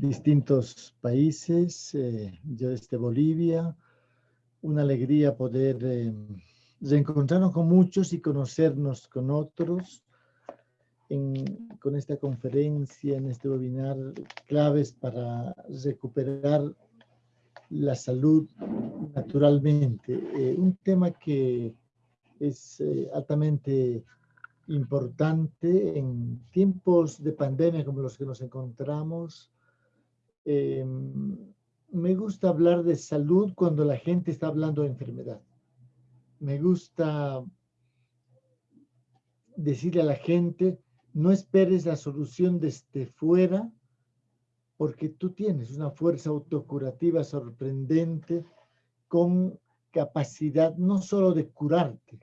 distintos países, eh, yo desde Bolivia, una alegría poder eh, reencontrarnos con muchos y conocernos con otros con esta conferencia, en este webinar, claves para recuperar la salud naturalmente. Eh, un tema que es eh, altamente importante en tiempos de pandemia como los que nos encontramos. Em, me gusta hablar de salud cuando la gente está hablando de enfermedad. Me gusta decirle a la gente, no esperes la solución desde fuera, porque tú tienes una fuerza autocurativa sorprendente con capacidad no solo de curarte,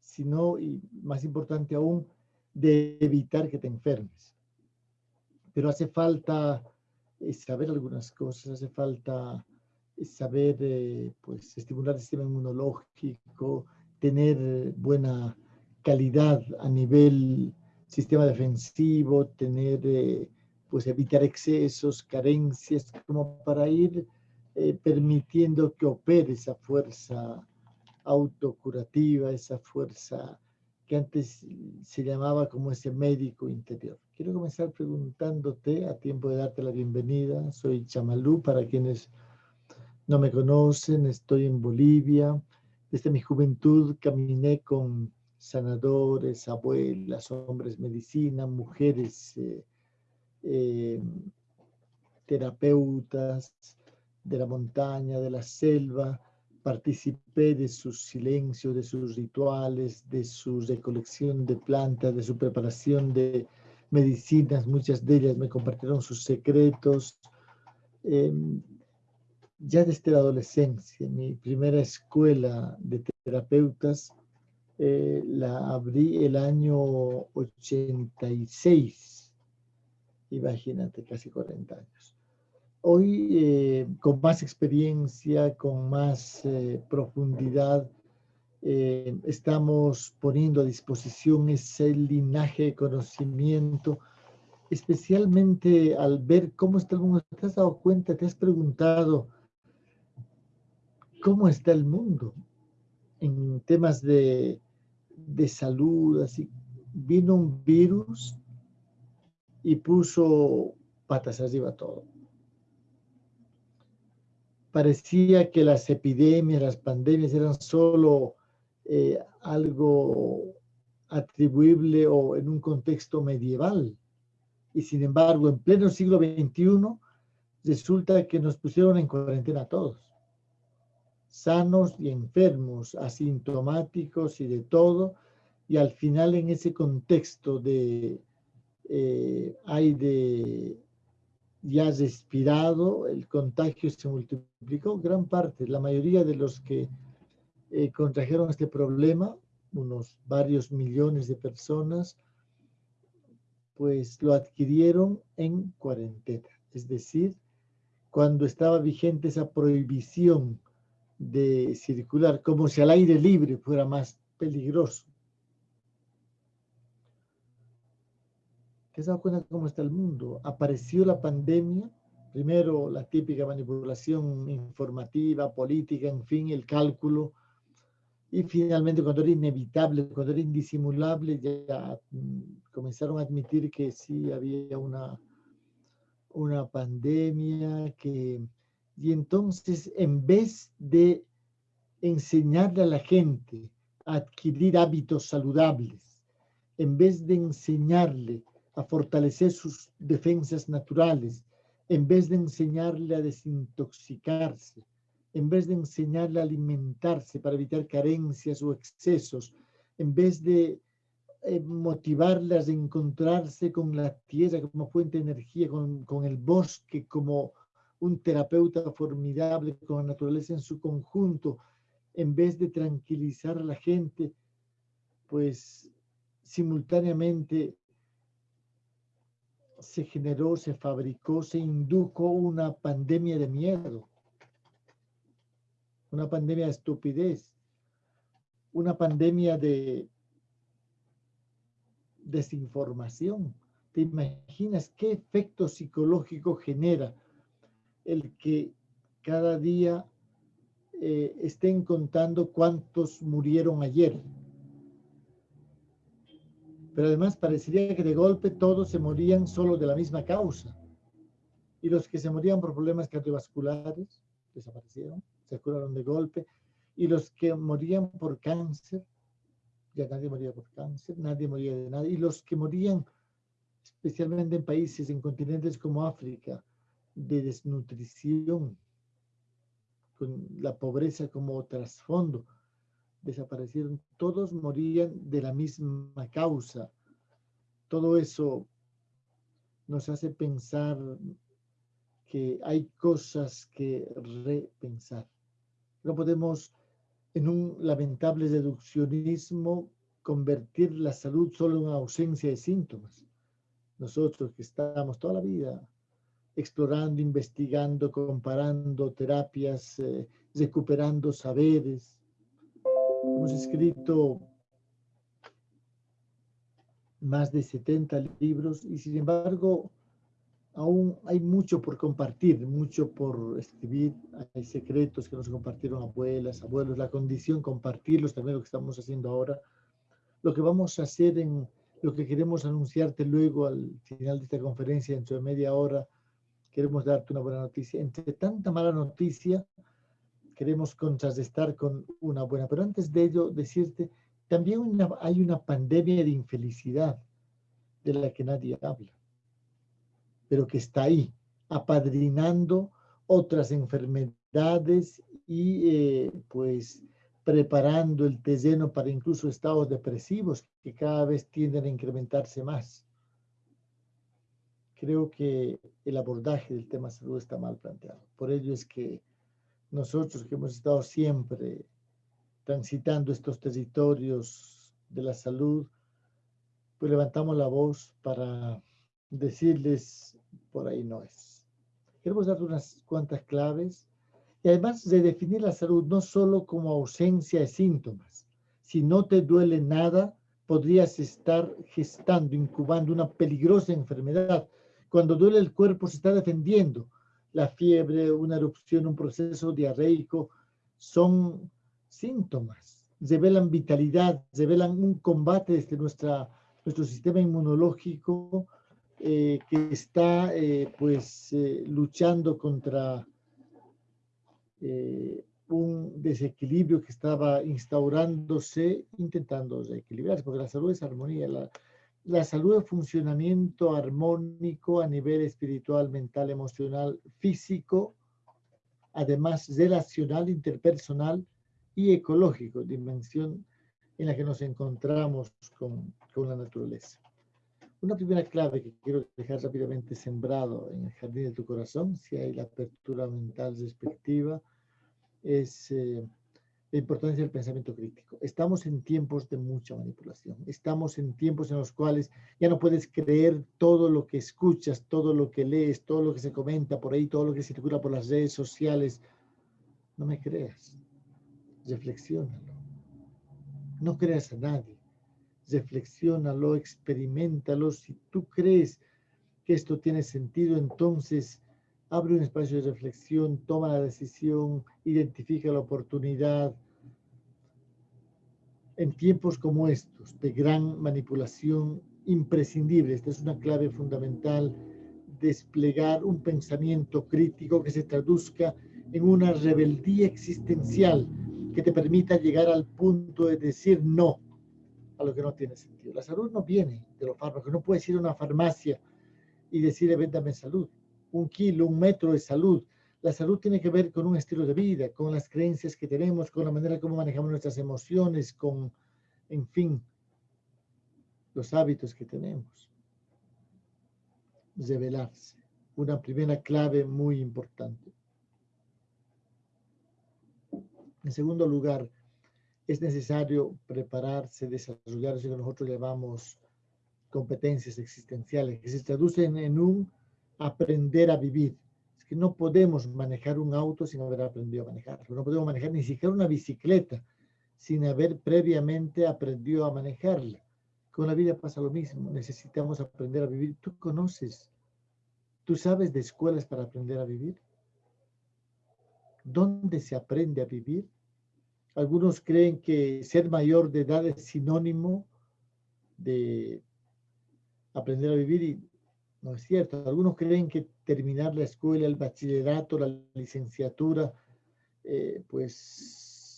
sino, y más importante aún, de evitar que te enfermes. Pero hace falta saber algunas cosas, hace falta eh, saber eh, pues, estimular el sistema inmunológico, tener buena calidad a nivel sistema defensivo, tener, pues evitar excesos, carencias, como para ir permitiendo que opere esa fuerza autocurativa, esa fuerza antes se llamaba como ese médico interior. Quiero comenzar preguntándote, a tiempo de darte la bienvenida, soy Chamalú, para quienes no me conocen, estoy en Bolivia. Desde mi juventud caminé con sanadores, abuelas, hombres medicina, mujeres eh, eh, terapeutas de la montaña, de la selva, participé de sus silencios, de sus rituales, de su recolección de plantas, de su preparación de medicinas. Muchas de ellas me compartieron sus secretos. Em, ya desde la adolescencia, mi primera escuela de terapeutas eh, la abrí el año 86. Imagínate, casi 40 años. Hoy, eh, con más experiencia, con más eh, profundidad, eh, estamos poniendo a disposición ese linaje de conocimiento, especialmente al ver cómo está el mundo. ¿Te has dado cuenta, te has preguntado cómo está el mundo en temas de, de salud? Así, vino un virus y puso patas arriba todo parecía que las epidemias, las pandemias eran solo eh, algo atribuible o en un contexto medieval. Y sin embargo, en pleno siglo XXI, resulta que nos pusieron en cuarentena todos. Sanos y enfermos, asintomáticos y de todo. Y al final en ese contexto de, eh, hay de ya respirado, el contagio se multiplicó, gran parte, la mayoría de los que eh, contrajeron este problema, unos varios millones de personas, pues lo adquirieron en cuarentena, es decir, cuando estaba vigente esa prohibición de circular, como si al aire libre fuera más peligroso. ¿Te has dado cuenta cómo está el mundo? Apareció la pandemia, primero la típica manipulación informativa, política, en fin, el cálculo, y finalmente cuando era inevitable, cuando era indisimulable, ya mm, comenzaron a admitir que sí había una, una pandemia, que, y entonces en vez de enseñarle a la gente a adquirir hábitos saludables, en vez de enseñarle a fortalecer sus defensas naturales, en vez de enseñarle a desintoxicarse, en vez de enseñarle a alimentarse para evitar carencias o excesos, en vez de eh, motivarle a encontrarse con la tierra como fuente de energía, con, con el bosque como un terapeuta formidable, con la naturaleza en su conjunto, en vez de tranquilizar a la gente, pues simultáneamente se generó, se fabricó, se indujo una pandemia de miedo, una pandemia de estupidez, una pandemia de desinformación, ¿Te imaginas qué efecto psicológico genera el que cada día eh, estén contando cuántos murieron ayer? Pero además parecería que de golpe todos se morían solo de la misma causa. Y los que se morían por problemas cardiovasculares desaparecieron, se curaron de golpe. Y los que morían por cáncer, ya nadie moría por cáncer, nadie moría de nada. Y los que morían, especialmente en países, en continentes como África, de desnutrición, con la pobreza como trasfondo, desaparecieron, todos morían de la misma causa. Todo eso nos hace pensar que hay cosas que repensar. No podemos en un lamentable deduccionismo convertir la salud solo en ausencia de síntomas. Nosotros que estamos toda la vida explorando, investigando, comparando terapias, eh, recuperando saberes, Hemos escrito más de 70 libros y sin embargo aún hay mucho por compartir, mucho por escribir. Hay secretos que nos compartieron abuelas, abuelos, la condición compartirlos, también lo que estamos haciendo ahora. Lo que vamos a hacer en lo que queremos anunciarte luego al final de esta conferencia, dentro de media hora, queremos darte una buena noticia. Entre tanta mala noticia, queremos contrarrestar con una buena. Pero antes de ello, decirte, también hay una pandemia de infelicidad de la que nadie habla, pero que está ahí, apadrinando otras enfermedades y eh, pues preparando el terreno para incluso estados depresivos que cada vez tienden a incrementarse más. Creo que el abordaje del tema salud está mal planteado. Por ello es que nosotros que hemos estado siempre transitando estos territorios de la salud, pues levantamos la voz para decirles, por ahí no es. Queremos dar unas cuantas claves y además de definir la salud no solo como ausencia de síntomas. Si no te duele nada, podrías estar gestando, incubando una peligrosa enfermedad. Cuando duele el cuerpo se está defendiendo la fiebre, una erupción, un proceso diarreico, son síntomas, revelan vitalidad, revelan un combate desde nuestra, nuestro sistema inmunológico eh, que está eh, pues eh, luchando contra un desequilibrio que estaba instaurándose, intentando reequilibrarse, porque la salud es armonía, la, la salud de funcionamiento armónico a nivel espiritual, mental, emocional, físico, además relacional, interpersonal y ecológico, dimensión en la que nos encontramos con, con la naturaleza. Una primera clave que quiero dejar rápidamente sembrado en el jardín de tu corazón, si hay la apertura mental respectiva, es eh, la importancia del pensamiento crítico. Estamos en tiempos de mucha manipulación. Estamos en tiempos en los cuales ya no puedes creer todo lo que escuchas, todo lo que lees, todo lo que se comenta por ahí, todo lo que circula por las redes sociales. No me creas. Reflexiónalo. No creas a nadie. Reflexiónalo, experimentalo. Si tú crees que esto tiene sentido, entonces abre un espacio de reflexión, toma la decisión, identifica la oportunidad, en tiempos como estos de gran manipulación imprescindible. Esta es una clave fundamental, desplegar un pensamiento crítico que se traduzca en una rebeldía existencial que te permita llegar al punto de decir no a lo que no tiene sentido. La salud no viene de los fármacos, no puedes ir a una farmacia y decirle véndame salud, un kilo, un metro de salud. La salud tiene que ver con un estilo de vida, con las creencias que tenemos, con la manera como manejamos nuestras emociones, con, en fin, los hábitos que tenemos. Revelarse. Una primera clave muy importante. En segundo lugar, es necesario prepararse, desarrollar eso que nosotros llamamos competencias existenciales, que se traducen en un aprender a vivir que no podemos manejar un auto sin haber aprendido a manejarlo. No podemos manejar ni siquiera una bicicleta sin haber previamente aprendido a manejarla. Con la vida pasa lo mismo, necesitamos aprender a vivir. Tú conoces, tú sabes de escuelas para aprender a vivir. ¿Dónde se aprende a vivir? Algunos creen que ser mayor de edad es sinónimo de aprender a vivir y no es cierto. Algunos creen que terminar la escuela, el bachillerato, la licenciatura, eh, pues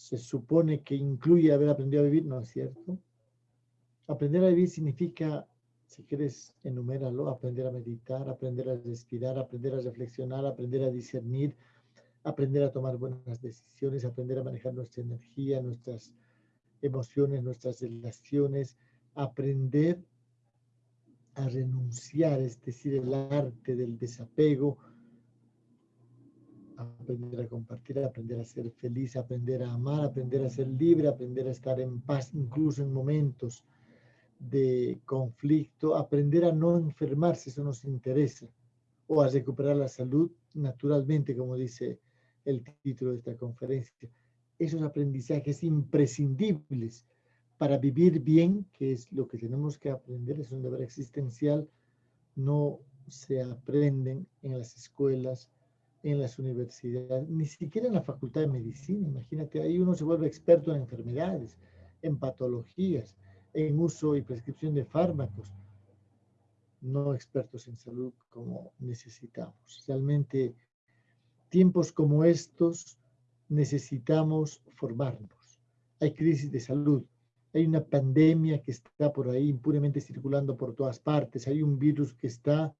se supone que incluye haber aprendido a vivir, no es cierto. Aprender a vivir significa, si quieres, enuméralo, aprender a meditar, aprender a respirar, aprender a reflexionar, aprender a discernir, aprender a tomar buenas decisiones, aprender a manejar nuestra energía, nuestras emociones, nuestras relaciones, aprender a renunciar, es decir, el arte del desapego, aprender a compartir, aprender a ser feliz, aprender a amar, aprender a ser libre, aprender a estar en paz, incluso en momentos de conflicto, aprender a no enfermarse, eso nos interesa, o a recuperar la salud naturalmente, como dice el título de esta conferencia. Esos aprendizajes imprescindibles para vivir bien, que es lo que tenemos que aprender, es un deber existencial, no se aprenden en las escuelas, en las universidades, ni siquiera en la facultad de medicina. Imagínate, ahí uno se vuelve experto en enfermedades, en patologías, en uso y prescripción de fármacos, no expertos en salud como necesitamos. Realmente, tiempos como estos necesitamos formarnos. Hay crisis de salud, hay una pandemia que está por ahí impunemente circulando por todas partes, hay un virus que está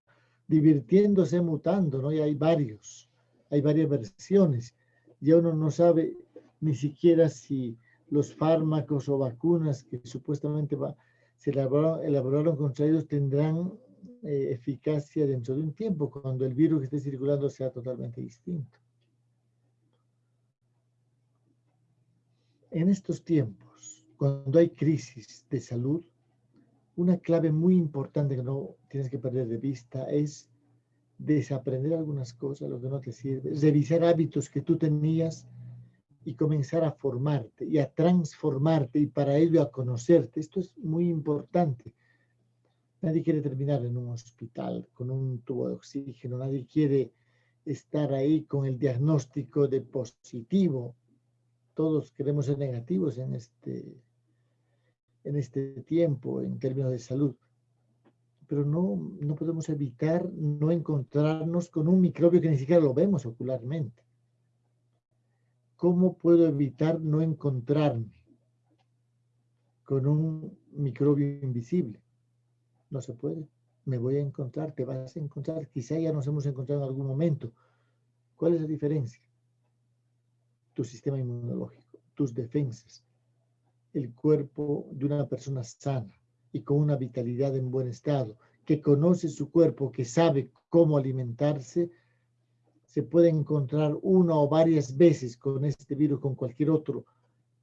divirtiéndose, mutando, ¿no? Y hay varios, hay varias versiones. Ya uno no sabe ni siquiera si los fármacos o vacunas que supuestamente va, se elaboraron, contra ellos tendrán eh, eficacia dentro de un tiempo, cuando el virus que esté circulando sea totalmente distinto. En estos tiempos, cuando hay crisis de salud, una clave muy importante que no tienes que perder de vista es desaprender algunas cosas, lo que no te sirve, revisar hábitos que tú tenías y comenzar a formarte y a transformarte y para ello a conocerte. Esto es muy importante. Nadie quiere terminar en un hospital con un tubo de oxígeno, nadie quiere estar ahí con el diagnóstico de positivo. Todos queremos ser negativos en este en este tiempo en términos de salud. Pero no, no podemos evitar no encontrarnos con un microbio que ni siquiera lo vemos ocularmente. ¿Cómo puedo evitar no encontrarme con un microbio invisible? No se puede. Me voy a encontrar, te vas a encontrar. Quizá ya nos hemos encontrado en algún momento. ¿Cuál es la diferencia? Tu sistema inmunológico, tus defensas, el cuerpo de una persona sana y con una vitalidad en buen estado, que conoce su cuerpo, que sabe cómo alimentarse, se puede encontrar una o varias veces con este virus, con cualquier otro,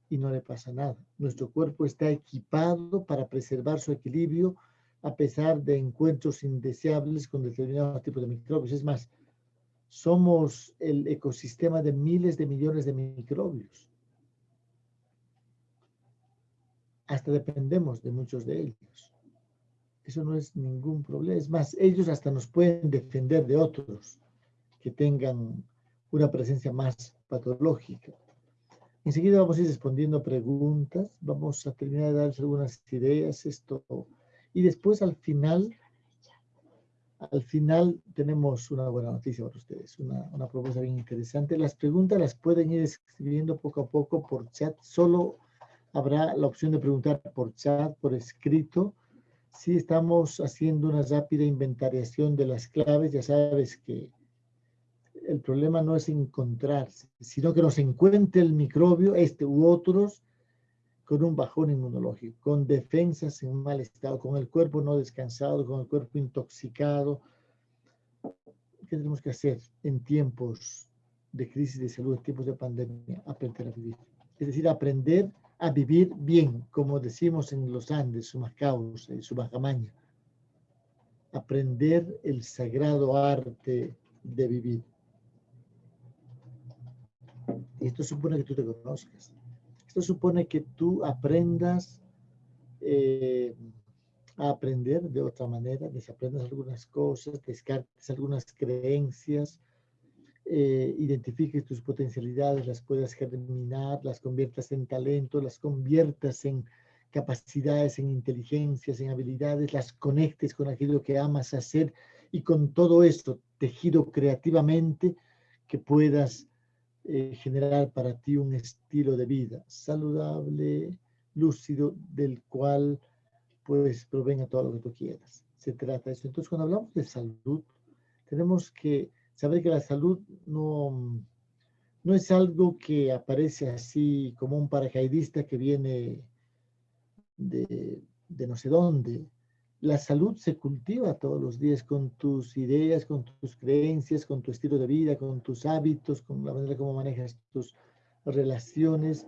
y no le pasa nada. Nuestro cuerpo está equipado para preservar su equilibrio a pesar de encuentros indeseables con determinados tipos de microbios. Es más, somos el ecosistema de miles de millones de microbios. Hasta dependemos de muchos de ellos. Eso no es ningún problema. Es más, ellos hasta nos pueden defender de otros que tengan una presencia más patológica. Enseguida vamos a ir respondiendo preguntas, vamos a terminar de darles algunas ideas, esto, y después al final, al final tenemos una buena noticia para ustedes, una, una propuesta bien interesante. Las preguntas las pueden ir escribiendo poco a poco por chat, solo habrá la opción de preguntar por chat, por escrito. Si estamos haciendo una rápida inventariación de las claves, ya sabes que el problema no es encontrarse, sino que nos encuentre el microbio, este u otros, con un bajón inmunológico, con defensas en mal estado, con el cuerpo no descansado, con el cuerpo intoxicado. ¿Qué tenemos que hacer en tiempos de crisis de salud, en tiempos de pandemia? Aprender a vivir. Es decir, aprender a vivir bien, como decimos en los Andes, Sumacaos y Subajamaña. Aprender el sagrado arte de vivir. Esto supone que tú te conozcas. Esto supone que tú aprendas eh, a aprender de otra manera, desaprendes algunas cosas, descartes algunas creencias, eh, identifiques tus potencialidades, las puedas germinar, las conviertas en talento, las conviertas en capacidades, en inteligencias, en habilidades, las conectes con aquello que amas hacer y con todo esto tejido creativamente que puedas eh, generar para ti un estilo de vida saludable, lúcido, del cual pues provenga todo lo que tú quieras. Se trata de eso. Entonces, cuando hablamos de salud, tenemos que saber que la salud no, no es algo que aparece así como un paracaidista que viene de, de no sé dónde. La salud se cultiva todos los días con tus ideas, con tus creencias, con tu estilo de vida, con tus hábitos, con la manera como manejas tus relaciones.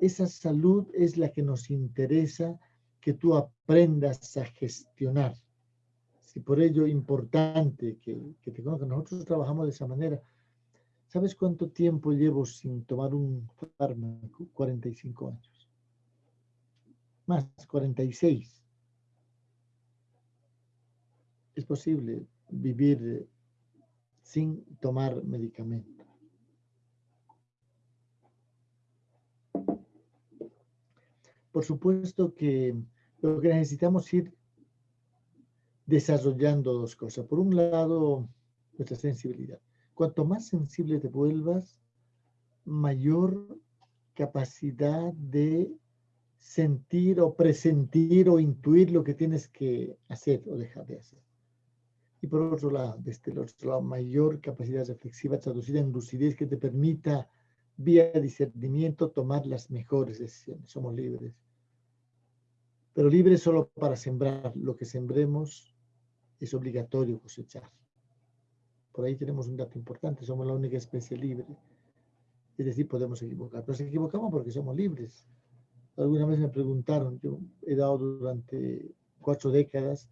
Esa salud es la que nos interesa que tú aprendas a gestionar. Si por ello importante que, que te conozcan, nosotros trabajamos de esa manera. ¿Sabes cuánto tiempo llevo sin tomar un fármaco? 45 años más 46. Es posible vivir sin tomar medicamento. Por supuesto que lo que necesitamos ir desarrollando dos cosas. Por un lado, nuestra sensibilidad. Cuanto más sensible te vuelvas, mayor capacidad de sentir o presentir o intuir lo que tienes que hacer o dejar de hacer. Y por otro lado, desde el otro lado, mayor capacidad reflexiva traducida en lucidez que te permita, vía discernimiento, tomar las mejores decisiones. Somos libres. Pero libres solo para sembrar. Lo que sembremos es obligatorio cosechar. Por ahí tenemos un dato importante. Somos la única especie libre. Es decir, podemos equivocar. Nos equivocamos porque somos libres. Alguna vez me preguntaron, yo he dado durante cuatro décadas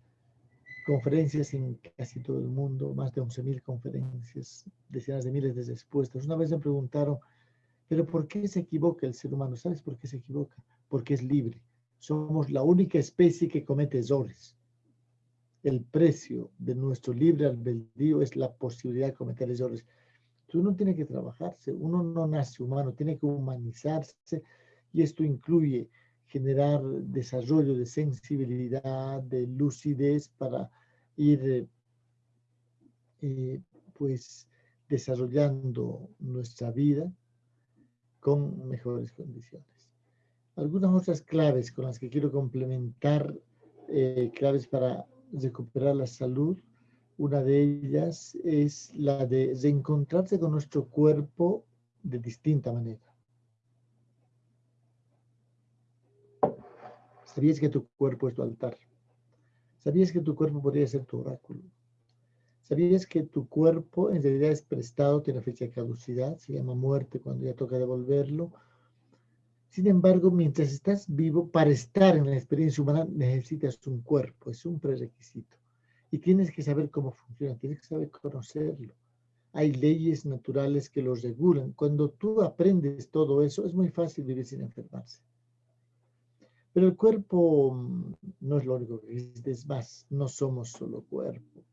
conferencias en casi todo el mundo, más de 11.000 conferencias, decenas de miles de expuestas. Una vez me preguntaron, pero ¿por qué se equivoca el ser humano? ¿Sabes por qué se equivoca? Porque es libre. Somos la única especie que comete errores. El precio de nuestro libre albedrío es la posibilidad de cometer errores. Uno tiene que trabajarse, uno no nace humano, tiene que humanizarse, y esto incluye generar desarrollo de sensibilidad, de lucidez para ir eh, pues desarrollando nuestra vida con mejores condiciones. Algunas otras claves con las que quiero complementar, eh, claves para recuperar la salud, una de ellas es la de reencontrarse con nuestro cuerpo de distinta manera. ¿Sabías que tu cuerpo es tu altar? ¿Sabías que tu cuerpo podría ser tu oráculo? ¿Sabías que tu cuerpo en realidad es prestado, tiene fecha de caducidad, se llama muerte cuando ya toca devolverlo? Sin embargo, mientras estás vivo, para estar en la experiencia humana necesitas un cuerpo, es un prerequisito. Y tienes que saber cómo funciona, tienes que saber conocerlo. Hay leyes naturales que lo regulan. Cuando tú aprendes todo eso, es muy fácil vivir sin enfermarse. Pero el cuerpo mm, no es lo único que existe, es más, no somos solo cuerpo.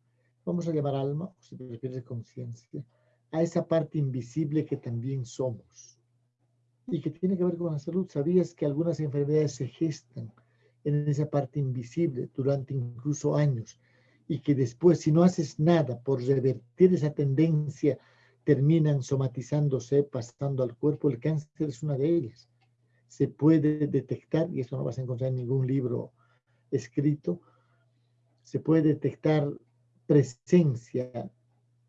Vamos a llamar alma, o si prefieres conciencia, a esa parte invisible que también somos y que tiene que ver con la salud. ¿Sabías que algunas enfermedades se gestan en esa parte invisible durante incluso años y que después, si no haces nada por revertir esa tendencia, terminan somatizándose, pasando al cuerpo? El cáncer es una de ellas se puede detectar, y eso no vas a encontrar en ningún libro escrito, se puede detectar presencia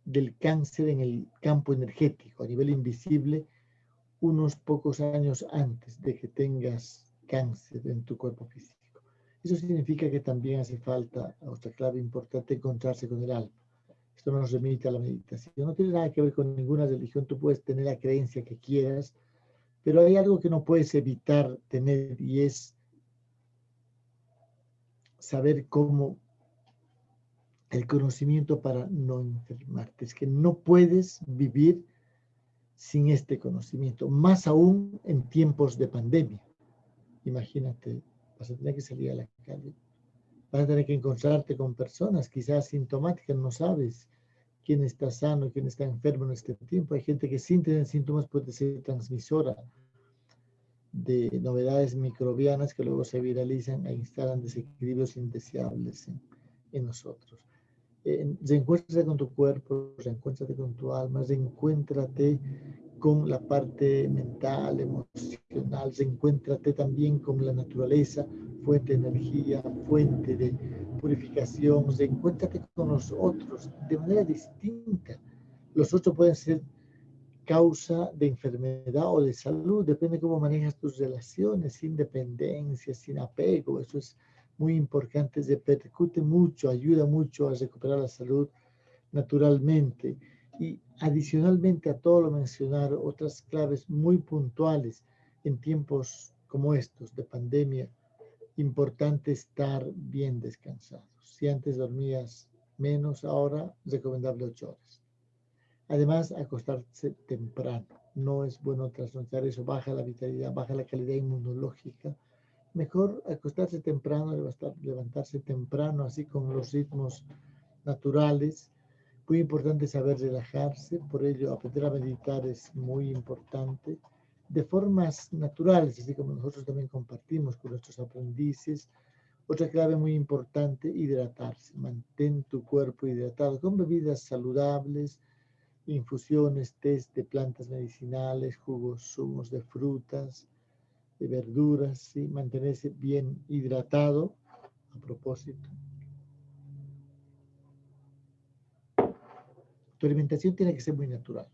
del cáncer en el campo energético a nivel invisible unos pocos años antes de que tengas cáncer en tu cuerpo físico. Eso significa que también hace falta, otra clave importante, encontrarse con el alma. Esto no nos remite a la meditación. No tiene nada que ver con ninguna religión. Tú puedes tener la creencia que quieras, pero hay algo que no puedes evitar tener y es saber cómo el conocimiento para no enfermarte. Es que no puedes vivir sin este conocimiento, más aún en tiempos de pandemia. Imagínate, vas a tener que salir a la calle Vas a tener que encontrarte con personas quizás sintomáticas, no sabes quién está sano, quién está enfermo en este tiempo. Hay gente que sin tener síntomas puede ser transmisora de novedades microbianas que luego se viralizan e instalan desequilibrios indeseables en, nosotros. Reencuéntrate con tu cuerpo, reencuéntrate con tu alma, reencuéntrate con la parte mental, emocional, reencuéntrate también con la naturaleza, fuente de energía, fuente de purificación, reencuéntrate con los otros de manera distinta. Los otros pueden ser causa de enfermedad o de salud, depende cómo manejas tus relaciones, sin dependencia, sin apego, eso es muy importante, repercute mucho, ayuda mucho a recuperar la salud naturalmente. Y adicionalmente a todo lo mencionar, otras claves muy puntuales en tiempos como estos de pandemia, importante estar bien descansado. Si antes dormías menos, ahora recomendable ocho horas Además, acostarse temprano. No es bueno trasnochar eso, baja la vitalidad, baja la calidad inmunológica. Mejor acostarse temprano, levantarse temprano, así con los ritmos naturales. Muy importante saber relajarse, por ello aprender a meditar es muy importante. De formas naturales, así como nosotros también compartimos con nuestros aprendices. Otra clave muy importante, hidratarse. Mantén tu cuerpo hidratado con bebidas saludables, infusiones, test de plantas medicinales, jugos, zumos de frutas, de verduras, y mantenerse bien hidratado a propósito. Tu alimentación tiene que ser muy natural,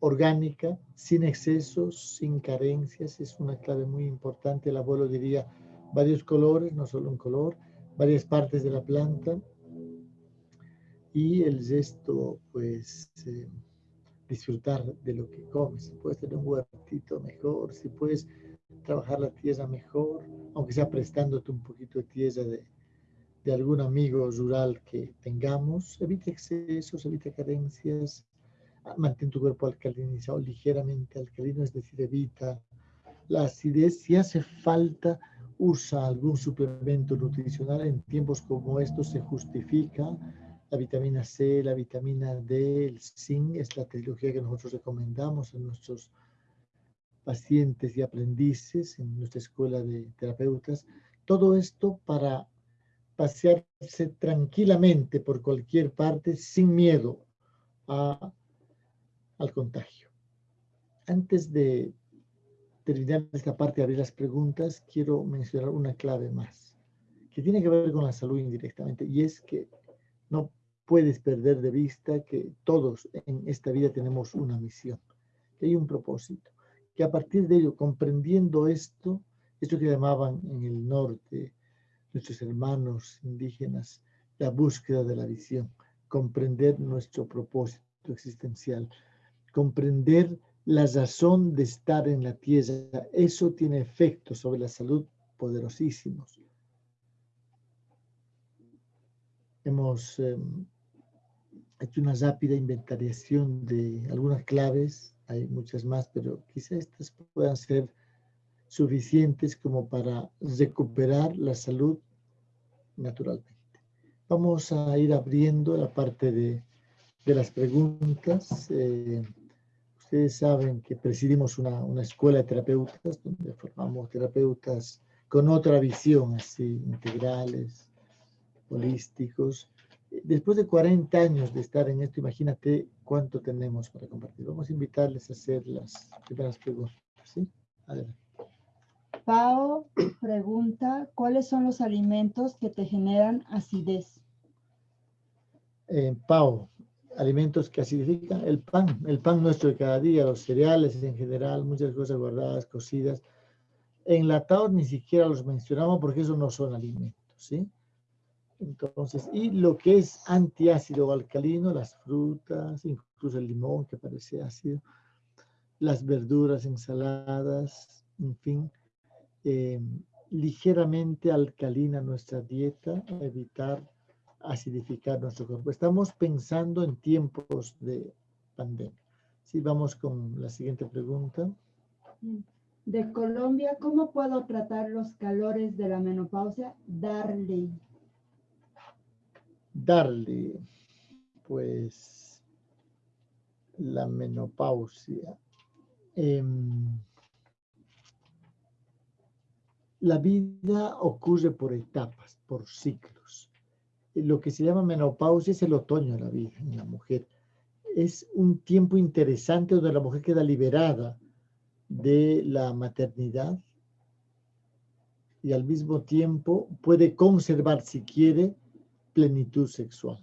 orgánica, sin excesos, sin carencias, es una clave muy importante. El abuelo diría varios colores, no solo un color, varias partes de la planta, y el resto, pues, eh, disfrutar de lo que comes. Si puedes tener un huertito mejor, si puedes trabajar la tierra mejor, aunque sea prestándote un poquito de tierra de, de algún amigo rural que tengamos, evita excesos, evita carencias, ah, mantén tu cuerpo alcalinizado ligeramente alcalino, es decir, evita la acidez. Si hace falta, usa algún suplemento nutricional. En tiempos como estos se justifica la vitamina C, la vitamina D, el zinc, es la trilogía que nosotros recomendamos a nuestros pacientes y aprendices en nuestra escuela de terapeutas. Todo esto para pasearse tranquilamente por cualquier parte sin miedo al contagio. Antes de terminar esta parte de abrir las preguntas, quiero mencionar una clave más, que tiene que ver con la salud indirectamente, y es que no puedes perder de vista que todos en esta vida tenemos una misión, que hay un propósito, que a partir de ello, comprendiendo esto, esto que llamaban en el norte nuestros hermanos indígenas, la búsqueda de la visión, comprender nuestro propósito existencial, comprender la razón de estar en la tierra, eso tiene efectos sobre la salud poderosísimos. Hemos em, hecho una rápida inventariación de algunas claves, hay muchas más, pero quizá estas puedan ser suficientes como para recuperar la salud naturalmente. Vamos a ir abriendo la parte de, de las preguntas. Eh, ustedes saben que presidimos una, una, escuela de terapeutas donde formamos terapeutas con otra visión, así, integrales, holísticos, después de 40 años de estar en esto, imagínate cuánto tenemos para compartir. Vamos a invitarles a hacer las primeras preguntas. ¿sí? Adelante. Pao pregunta, ¿cuáles son los alimentos que te generan acidez? Eh, Pau, alimentos que acidifican, el pan, el pan nuestro de cada día, los cereales en general, muchas cosas guardadas, cocidas. Enlatados ni siquiera los mencionamos porque esos no son alimentos, ¿sí? Entonces, y lo que es antiácido o alcalino, las frutas, incluso el limón que parece ácido, las verduras, ensaladas, en fin, eh, ligeramente alcalina nuestra dieta, evitar acidificar nuestro cuerpo. Estamos pensando en tiempos de pandemia. Sí, vamos con la siguiente pregunta. De Colombia, ¿cómo puedo tratar los calores de la menopausia? Darle. Darle, pues, la menopausia. Em, la vida ocurre por etapas, por ciclos. Lo que se llama menopausia es el otoño de la vida en la mujer. Es un tiempo interesante donde la mujer queda liberada de la maternidad y al mismo tiempo puede conservar, si quiere, plenitud sexual.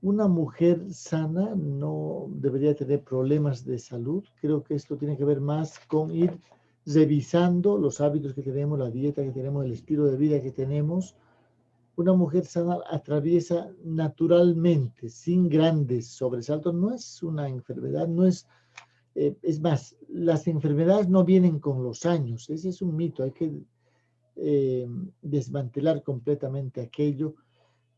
Una mujer sana no debería tener problemas de salud. Creo que esto tiene que ver más con ir revisando los hábitos que tenemos, la dieta que tenemos, el estilo de vida que tenemos. Una mujer sana atraviesa naturalmente, sin grandes sobresaltos. No es una enfermedad, no es... Eh, es más, las enfermedades no vienen con los años. Ese es un mito. Hay que eh, desmantelar completamente aquello.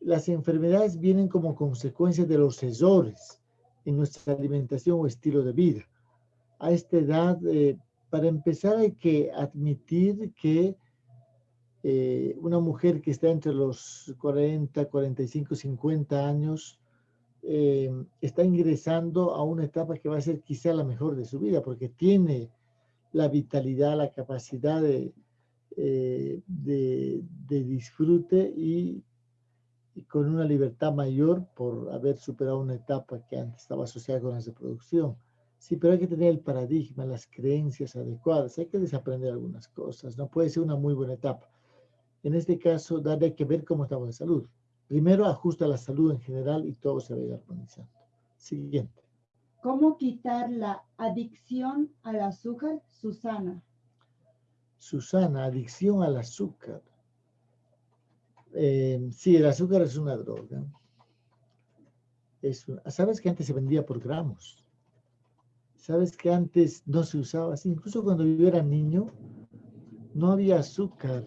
Las enfermedades vienen como consecuencia de los errores en nuestra alimentación o estilo de vida. A esta edad eh, para empezar hay que admitir que eh, una mujer que está entre los 40, 45, 50 años eh, está ingresando a una etapa que va a ser quizá la mejor de su vida porque tiene la vitalidad, la capacidad de, eh, de, disfrute y, y, con una libertad mayor por haber superado una etapa que antes estaba asociada con la reproducción. Sí, pero hay que tener el paradigma, las creencias adecuadas. Hay que desaprender algunas cosas. No puede ser una muy buena etapa. En este caso, hay que ver cómo estamos de salud. Primero, ajusta la salud en general y todo se va a ir armonizando. Siguiente. ¿Cómo quitar la adicción al azúcar, Susana? Susana, adicción al azúcar. Eh, sí, el azúcar es una droga. Es ¿Sabes que antes se vendía por gramos? Sabes que antes no se usaba. Incluso cuando yo era niño, no había azúcar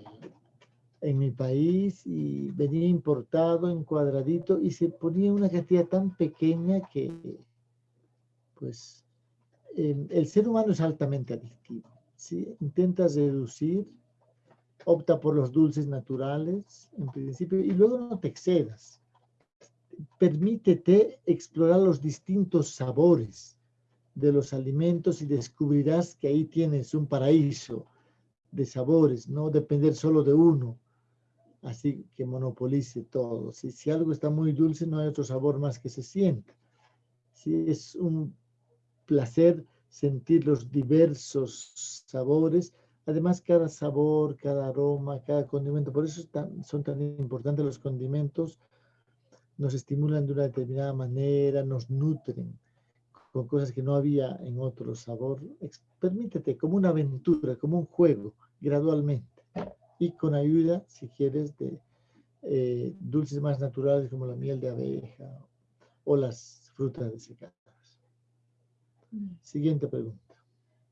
en mi país y venía importado en cuadradito y se ponía una cantidad tan pequeña que, pues, el ser humano es altamente adictivo. ¿sí? Intentas reducir, opta por los dulces naturales, en principio, y luego no te excedas. Permítete explorar los distintos sabores de los alimentos y descubrirás que ahí tienes un paraíso de sabores, no depender solo de uno, así que monopolice todo. Si, si algo está muy dulce, no hay otro sabor más que se sienta. Si es un placer sentir los diversos sabores, además cada sabor, cada aroma, cada condimento, por eso son tan importantes los condimentos, nos estimulan de una determinada manera, nos nutren con cosas que no había en otro sabor. Permítete como una aventura, como un juego, gradualmente. Y con ayuda, si quieres, de eh, dulces más naturales como la miel de abeja o las frutas desecadas. Siguiente pregunta.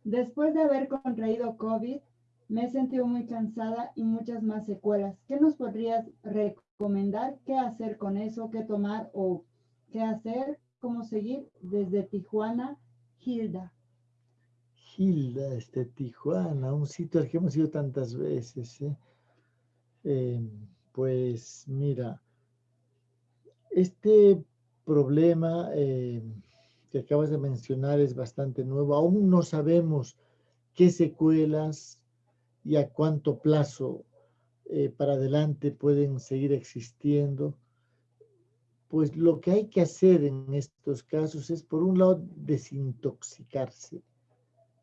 Después de haber contraído COVID, me he sentido muy cansada y muchas más secuelas. ¿Qué nos podrías recomendar? ¿Qué hacer con eso? ¿Qué tomar o qué hacer cómo seguir desde Tijuana, Hilda. Hilda, este Tijuana, un sitio al que hemos ido tantas veces. ¿eh? Em, pues mira, este problema em, que acabas de mencionar es bastante nuevo. Aún no sabemos qué secuelas y a cuánto plazo eh, para adelante pueden seguir existiendo pues lo que hay que hacer en estos casos es, por un lado, desintoxicarse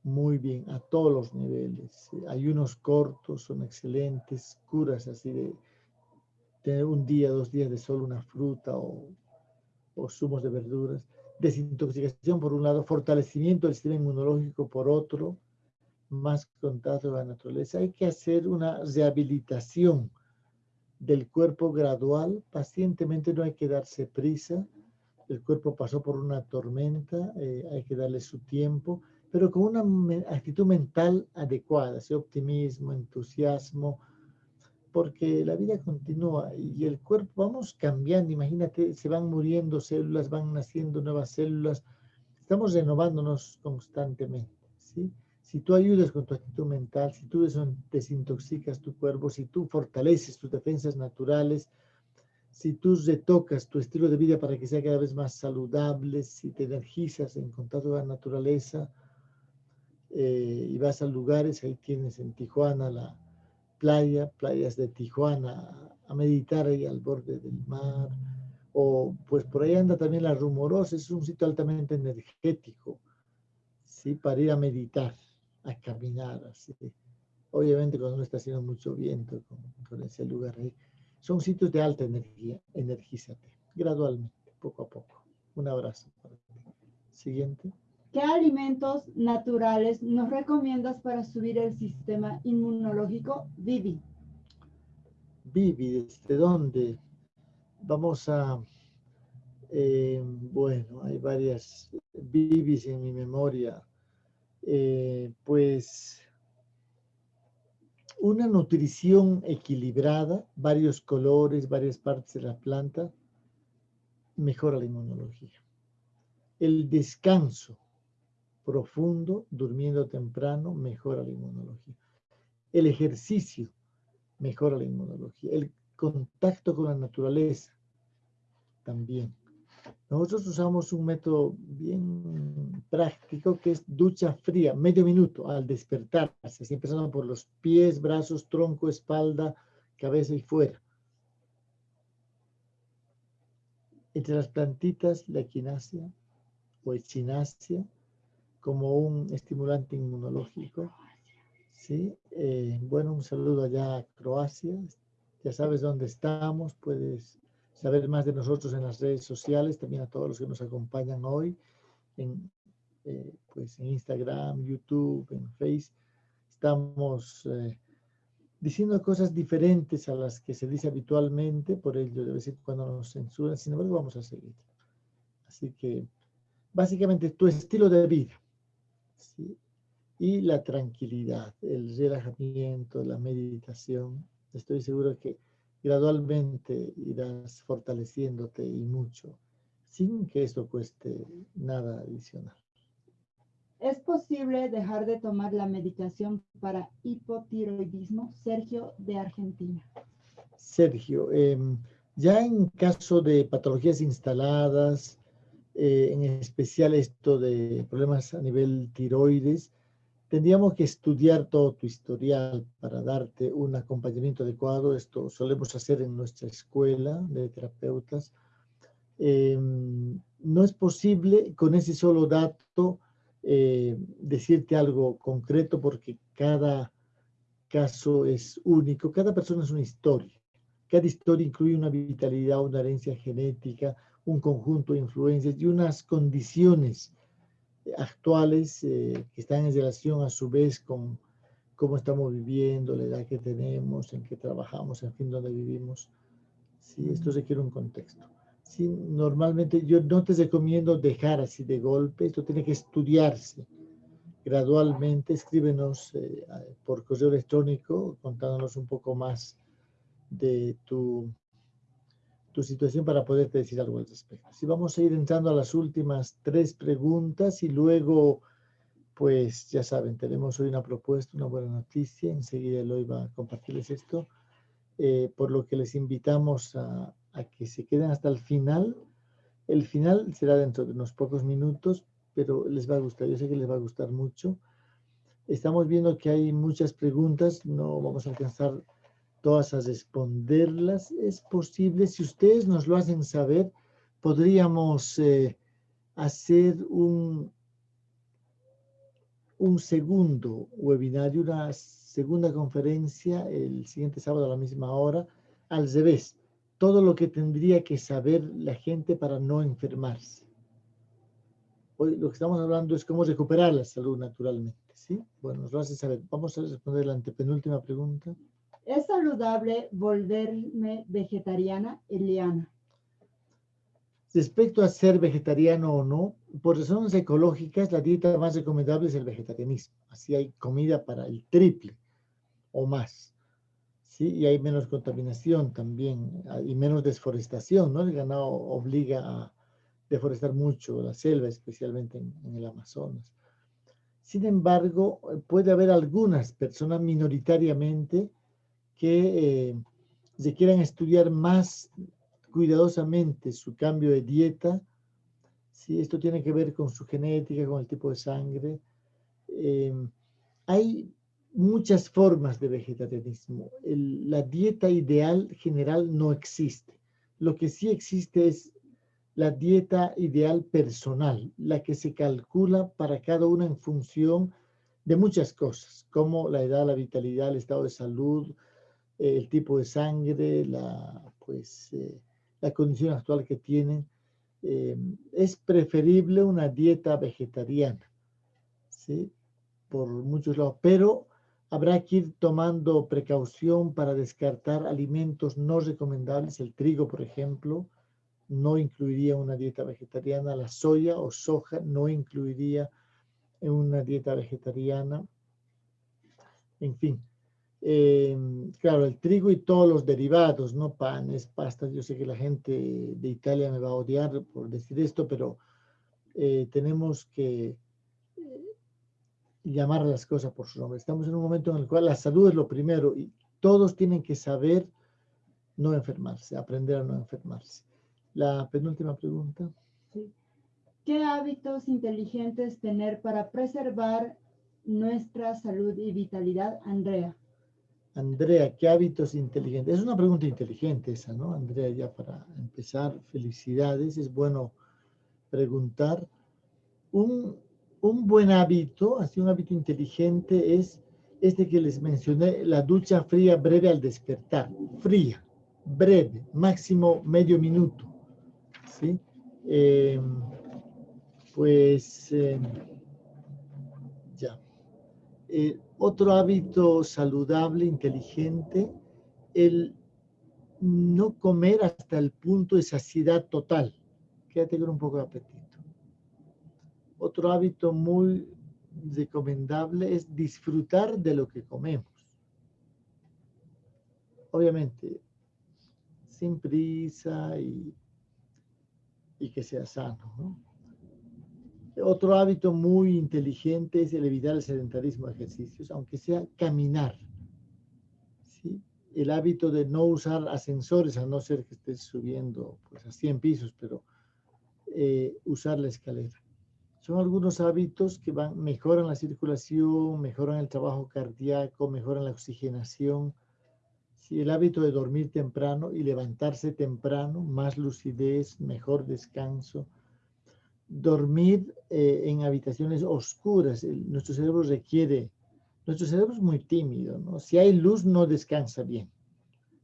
muy bien a todos los niveles. Ayunos cortos son excelentes, curas así de tener un día, dos días de sol, una fruta o, o zumos de verduras. Desintoxicación por un lado, fortalecimiento del sistema inmunológico por otro, más contacto con la naturaleza. Hay que hacer una rehabilitación del cuerpo gradual, pacientemente no hay que darse prisa, el cuerpo pasó por una tormenta, eh, hay que darle su tiempo, pero con una actitud mental adecuada, ese optimismo, entusiasmo, porque la vida continúa y el cuerpo vamos cambiando, imagínate, se van muriendo células, van naciendo nuevas células, estamos renovándonos constantemente, ¿sí? si tú ayudas con tu actitud mental, si tú desintoxicas tu cuerpo, si tú fortaleces tus defensas naturales, si tú retocas tu estilo de vida para que sea cada vez más saludable, si te energizas en contacto con la naturaleza eh, y vas a lugares, ahí tienes en Tijuana la playa, playas de Tijuana, a meditar ahí al borde del mar, o pues por ahí anda también la Rumorosa, es un sitio altamente energético, ¿sí? Para ir a meditar, a caminar, así. Obviamente cuando no está haciendo mucho viento con, ese lugar ahí. Son sitios de alta energía, energízate, gradualmente, poco a poco. Un abrazo. Siguiente. ¿Qué alimentos naturales nos recomiendas para subir el sistema inmunológico? Vivi. Vivi, ¿desde dónde? Vamos a, eh, bueno, hay varias Vivis en mi memoria. Eh, pues una nutrición equilibrada, varios colores, varias partes de la planta, mejora la inmunología. El descanso profundo, durmiendo temprano, mejora la inmunología. El ejercicio mejora la inmunología. El contacto con la naturaleza también. Nosotros usamos un método bien práctico que es ducha fría, medio minuto al despertarse, así empezando por los pies, brazos, tronco, espalda, cabeza y fuera. Entre las plantitas, la equinacia o echinacia, como un estimulante inmunológico. ¿sí? Eh, bueno, un saludo allá a Croacia. Ya sabes dónde estamos, puedes saber más de nosotros en las redes sociales, también a todos los que nos acompañan hoy en, eh, pues en Instagram, YouTube, en Facebook. Estamos eh, diciendo cosas diferentes a las que se dice habitualmente, por ello de vez en cuando nos censuran, sin embargo vamos a seguir. Así que básicamente tu estilo de vida y la tranquilidad, el relajamiento, la meditación. Estoy seguro que gradualmente irás fortaleciéndote y mucho, sin que esto cueste nada adicional. ¿Es posible dejar de tomar la medicación para hipotiroidismo? Sergio de Argentina. Sergio, em, ya en caso de patologías instaladas, eh, en especial esto de problemas a nivel tiroides, tendríamos que estudiar todo tu historial para darte un acompañamiento adecuado. Esto solemos hacer en nuestra escuela de terapeutas. Em, no es posible con ese solo dato eh, decirte algo concreto porque cada caso es único, cada persona es una historia. Cada historia incluye una vitalidad, una herencia genética, un conjunto de influencias y unas condiciones actuales eh, que están en relación a su vez con cómo estamos viviendo, la edad que tenemos, en qué trabajamos, en fin, dónde vivimos. Sí, esto requiere un contexto. Sí, normalmente yo no te recomiendo dejar así de golpe, esto tiene que estudiarse gradualmente. Escríbenos eh, por correo electrónico contándonos un poco más de tu tu situación para poderte decir algo al respecto. Si vamos a ir entrando a las últimas tres preguntas y luego, pues ya saben, tenemos hoy una propuesta, una buena noticia. Enseguida Eloy va a compartirles esto. Eh, por lo que les invitamos a, a que se queden hasta el final. El final será dentro de unos pocos minutos, pero les va a gustar. Yo sé que les va a gustar mucho. Estamos viendo que hay muchas preguntas. No vamos a alcanzar todas a responderlas. Es posible, si ustedes nos lo hacen saber, podríamos eh, hacer un, un segundo webinario, una segunda conferencia el siguiente sábado a la misma hora, al revés, todo lo que tendría que saber la gente para no enfermarse. Hoy lo que estamos hablando es cómo recuperar la salud naturalmente, ¿sí? Bueno, nos lo hacen saber. Vamos a responder la antepenúltima pregunta. ¿Es saludable volverme vegetariana, Eliana? Respecto a ser vegetariano o no, por razones ecológicas, la dieta más recomendable es el vegetarianismo. Así hay comida para el triple o más. ¿sí? Y hay menos contaminación también y menos desforestación. ¿no? El ganado obliga a deforestar mucho la selva, especialmente en, en el Amazonas. Sin embargo, puede haber algunas personas minoritariamente que eh, se quieran estudiar más cuidadosamente su cambio de dieta. Si esto tiene que ver con su genética, con el tipo de sangre. Em, hay muchas formas de vegetarianismo. la dieta ideal general no existe. Lo que sí existe es la dieta ideal personal, la que se calcula para cada una en función de muchas cosas, como la edad, la vitalidad, el estado de salud, el tipo de sangre, la, pues, eh, la condición actual que tienen. Eh, es preferible una dieta vegetariana, ¿sí? Por muchos lados, pero habrá que ir tomando precaución para descartar alimentos no recomendables. El trigo, por ejemplo, no incluiría una dieta vegetariana. La soya o soja no incluiría en una dieta vegetariana. En fin, eh, claro, el trigo y todos los derivados, ¿no? Panes, pastas. Yo sé que la gente de Italia me va a odiar por decir esto, pero eh, tenemos que llamar a las cosas por su nombre. Estamos en un momento en el cual la salud es lo primero y todos tienen que saber no enfermarse, aprender a no enfermarse. La penúltima pregunta. ¿Qué hábitos inteligentes tener para preservar nuestra salud y vitalidad, Andrea? Andrea, ¿qué hábitos inteligentes? Es una pregunta inteligente esa, ¿no? Andrea, ya para empezar, felicidades. Es bueno preguntar. Un, un buen hábito, así un hábito inteligente es este que les mencioné, la ducha fría breve al despertar. Fría, breve, máximo medio minuto. ¿sí? Em, pues ya. Eh, otro hábito saludable, inteligente, el no comer hasta el punto de saciedad total. Quédate con un poco de apetito. Otro hábito muy recomendable es disfrutar de lo que comemos. Obviamente, sin prisa y, que sea sano. Otro hábito muy inteligente es el evitar el sedentarismo de ejercicios, aunque sea caminar. El hábito de no usar ascensores, a no ser que estés subiendo pues, a 100 pisos, pero eh, usar la escalera. Son algunos hábitos que van, mejoran la circulación, mejoran el trabajo cardíaco, mejoran la oxigenación. Si el hábito de dormir temprano y levantarse temprano, más lucidez, mejor descanso. Dormir eh, en habitaciones oscuras. nuestro cerebro requiere, nuestro cerebro es muy tímido, ¿no? Si hay luz no descansa bien.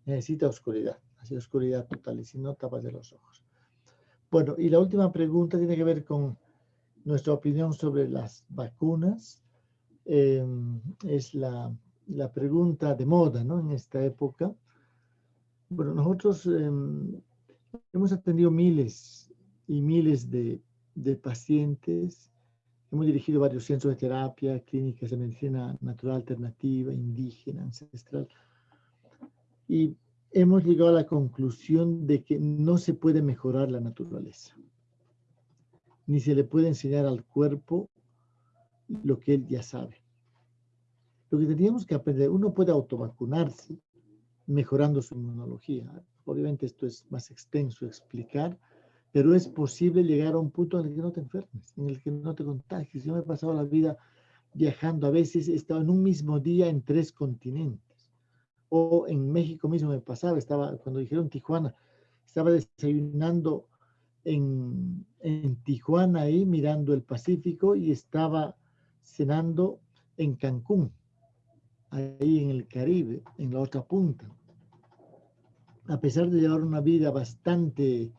Necesita oscuridad, así oscuridad total, y si no, tapas de los ojos. Bueno, y la última pregunta tiene que ver con nuestra opinión sobre las vacunas. Em, es la, pregunta de moda ¿no? en esta época. Bueno, nosotros em, hemos atendido miles y miles de, de, pacientes. Hemos dirigido varios centros de terapia, clínicas de medicina natural alternativa, indígena, ancestral. Y hemos llegado a la conclusión de que no se puede mejorar la naturaleza ni se le puede enseñar al cuerpo lo que él ya sabe. Lo que teníamos que aprender, uno puede autovacunarse mejorando su inmunología. Obviamente esto es más extenso explicar, pero es posible llegar a un punto en el que no te enfermes, en el que no te contagies. Yo me he pasado la vida viajando, a veces he estado en un mismo día en tres continentes. O en México mismo me pasaba, estaba, cuando dijeron Tijuana, estaba desayunando en, Tijuana ahí mirando el Pacífico y estaba cenando en Cancún, ahí en el Caribe, en la otra punta. A pesar de llevar una vida bastante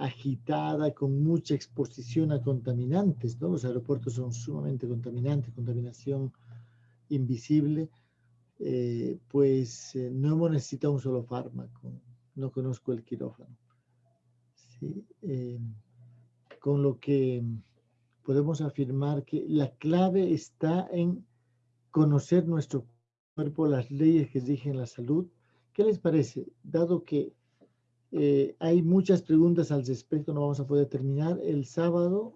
agitada, con mucha exposición a contaminantes, ¿no? Los aeropuertos son sumamente contaminantes, contaminación invisible, eh, pues eh, no hemos necesitado un solo fármaco, no conozco el quirófano. Eh, con lo que podemos afirmar que la clave está en conocer nuestro cuerpo, las leyes que rigen la salud. ¿Qué les parece? Dado que eh, hay muchas preguntas al respecto, no vamos a poder terminar. El sábado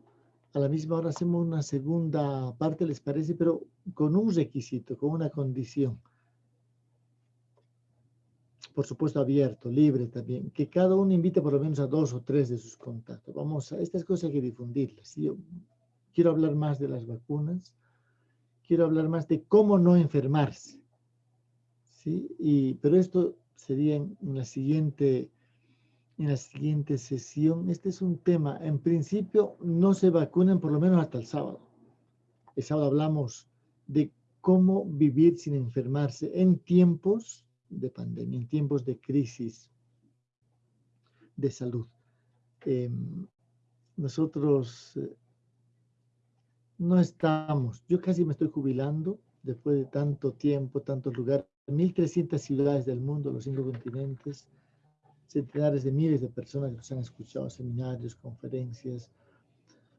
a la misma hora hacemos una segunda parte, ¿les parece? Pero con un requisito, con una condición. Por supuesto, abierto, libre también. Que cada uno invite por lo menos a dos o tres de sus contactos. Vamos a, estas cosas hay que difundirlas. Yo quiero hablar más de las vacunas. Quiero hablar más de cómo no enfermarse. ¿sí? Y, pero esto sería en la siguiente en la siguiente sesión. Este es un tema, en principio no se vacunen por lo menos hasta el sábado. El sábado hablamos de cómo vivir sin enfermarse en tiempos de pandemia, en tiempos de crisis de salud. Em, nosotros eh, no estamos, yo casi me estoy jubilando después de tanto tiempo, tantos lugares, 1.300 ciudades del mundo, los cinco continentes, centenares de miles de personas que nos han escuchado, seminarios, conferencias,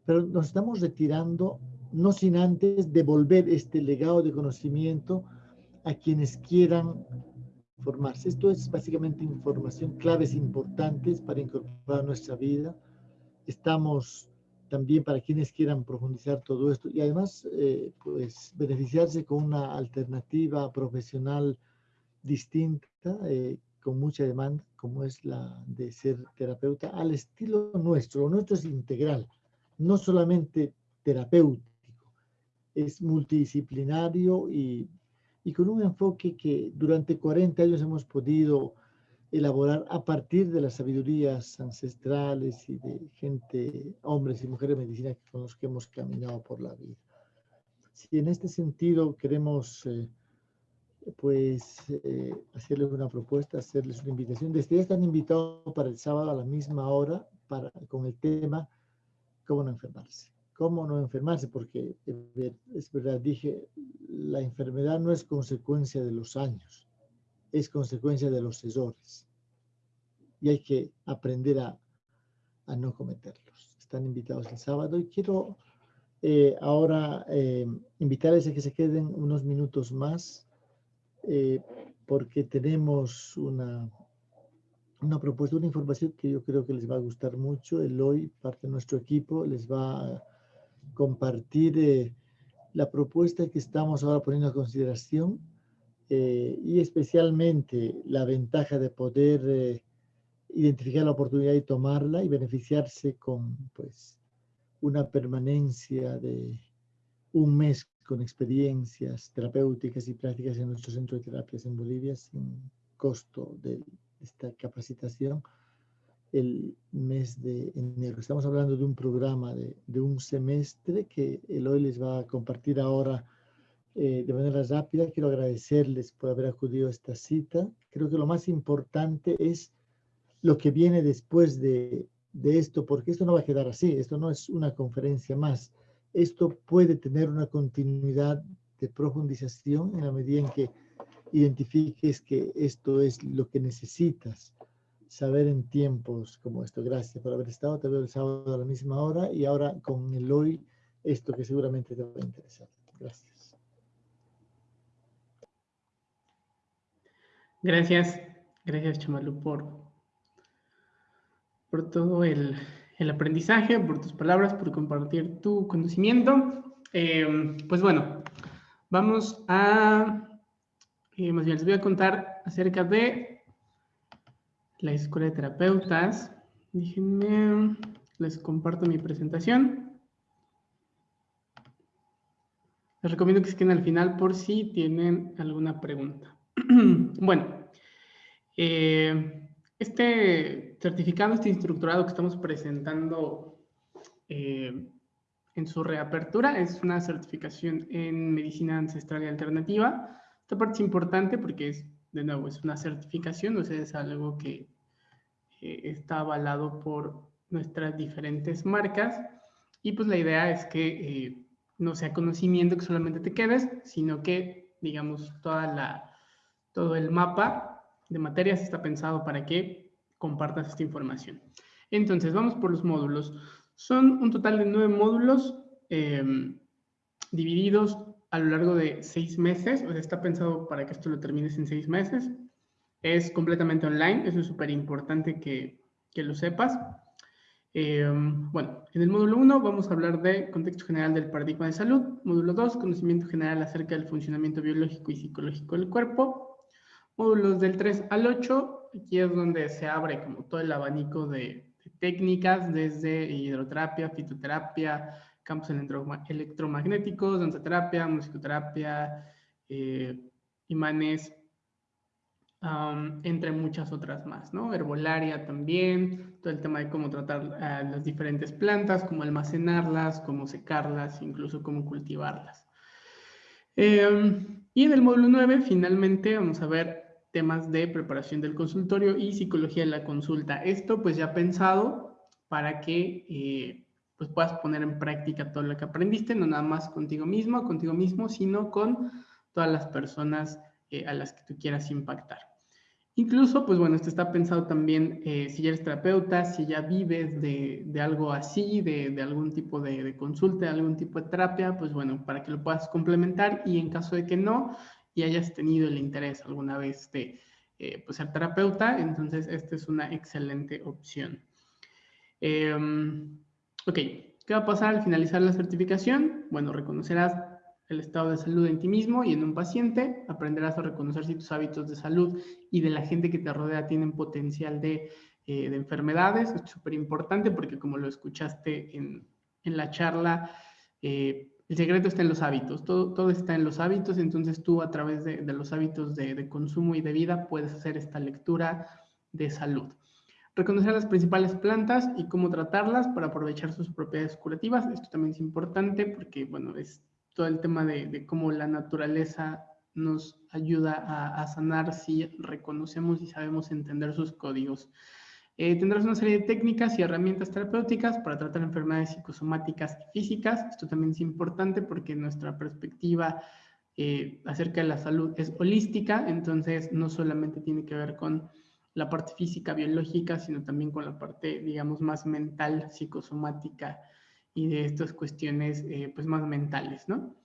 pero nos estamos retirando no sin antes devolver este legado de conocimiento a quienes quieran formarse. Esto es básicamente información, claves importantes para incorporar a nuestra vida. Estamos también para quienes quieran profundizar todo esto y además eh, pues beneficiarse con una alternativa profesional distinta eh, con mucha demanda, como es la de ser terapeuta, al estilo nuestro. Lo nuestro es integral, no solamente terapéutico, es multidisciplinario y, y con un enfoque que durante 40 años hemos podido elaborar a partir de las sabidurías ancestrales y de gente, hombres y mujeres de medicina con los que hemos caminado por la vida. Si en este sentido queremos eh, pues eh, hacerles una propuesta, hacerles una invitación. Desde ya están invitados para el sábado a la misma hora para, con el tema cómo no enfermarse. Cómo no enfermarse, porque eh, es verdad, dije, la enfermedad no es consecuencia de los años, es consecuencia de los errores. Y hay que aprender a, a no cometerlos. Están invitados el sábado y quiero eh, ahora invitarles a que se queden unos minutos más eh, porque tenemos una, una propuesta, una información que yo creo que les va a gustar mucho. El hoy, parte de nuestro equipo, les va a compartir eh, la propuesta que estamos ahora poniendo a consideración eh, y especialmente la ventaja de poder identificar la oportunidad y tomarla y beneficiarse con pues una permanencia de un mes con experiencias terapéuticas y prácticas en nuestro centro de terapias en Bolivia sin costo de esta capacitación el mes de enero. Estamos hablando de un programa de, de un semestre que hoy les va a compartir ahora eh, de manera rápida. Quiero agradecerles por haber acudido a esta cita. Creo que lo más importante es lo que viene después de, de esto, porque esto no va a quedar así. Esto no es una conferencia más esto puede tener una continuidad de profundización en la medida en que identifiques que esto es lo que necesitas saber en tiempos como esto. Gracias por haber estado. Te veo el sábado a la misma hora y ahora con el hoy, esto que seguramente te va a interesar. Gracias. Gracias. Gracias, Chamalu, por, por todo el, el aprendizaje, por tus palabras, por compartir tu conocimiento. Eh, pues bueno, vamos a, eh, más bien les voy a contar acerca de la Escuela de Terapeutas. Déjenme, les comparto mi presentación. Les recomiendo que se queden al final por si tienen alguna pregunta. bueno, eh, este certificado, este instructorado que estamos presentando eh, en su reapertura es una certificación en medicina ancestral y alternativa. Esta parte es importante porque es, de nuevo, es una certificación, o sea, es algo que eh, está avalado por nuestras diferentes marcas y pues la idea es que eh, no sea conocimiento que solamente te quedes, sino que, digamos, toda la, todo el mapa de materias está pensado para que compartas esta información. Entonces, vamos por los módulos. Son un total de nueve módulos em, divididos a lo largo de seis meses. O sea, está pensado para que esto lo termines en seis meses. Es completamente online. Eso es súper importante que, que, lo sepas. Em, bueno, en el módulo 1 vamos a hablar de contexto general del paradigma de salud. Módulo 2, conocimiento general acerca del funcionamiento biológico y psicológico del cuerpo. Módulos del 3 al 8, aquí es donde se abre como todo el abanico de, técnicas desde hidroterapia, fitoterapia, campos electromagnéticos, danzaterapia, musicoterapia, eh, imanes, entre muchas otras más, ¿no? Herbolaria también, todo el tema de cómo tratar las diferentes plantas, cómo almacenarlas, cómo secarlas, incluso cómo cultivarlas. Em, y en el módulo 9, finalmente, vamos a ver temas de preparación del consultorio y psicología de la consulta. Esto pues ya pensado para que eh, pues puedas poner en práctica todo lo que aprendiste, no nada más contigo mismo, contigo mismo, sino con todas las personas eh, a las que tú quieras impactar. Incluso, pues bueno, esto está pensado también eh, si ya eres terapeuta, si ya vives de, de algo así, de, de algún tipo de, de, consulta, de algún tipo de terapia, pues bueno, para que lo puedas complementar y en caso de que no y hayas tenido el interés alguna vez de eh, pues ser terapeuta, entonces esta es una excelente opción. Em, ok, ¿qué va a pasar al finalizar la certificación? Bueno, reconocerás el estado de salud en ti mismo y en un paciente, aprenderás a reconocer si tus hábitos de salud y de la gente que te rodea tienen potencial de, eh, de enfermedades. es súper importante porque como lo escuchaste en, en la charla, eh, el secreto está en los hábitos, todo, todo está en los hábitos, entonces tú a través de, de los hábitos de, de, consumo y de vida puedes hacer esta lectura de salud. Reconocer las principales plantas y cómo tratarlas para aprovechar sus propiedades curativas. Esto también es importante porque, bueno, es todo el tema de, cómo la naturaleza nos ayuda a, sanar si reconocemos y sabemos entender sus códigos. Eh, tendrás una serie de técnicas y herramientas terapéuticas para tratar enfermedades psicosomáticas y físicas. Esto también es importante porque nuestra perspectiva eh, acerca de la salud es holística, entonces no solamente tiene que ver con la parte física, biológica, sino también con la parte, digamos, más mental, psicosomática y de estas cuestiones eh, pues más mentales, ¿no?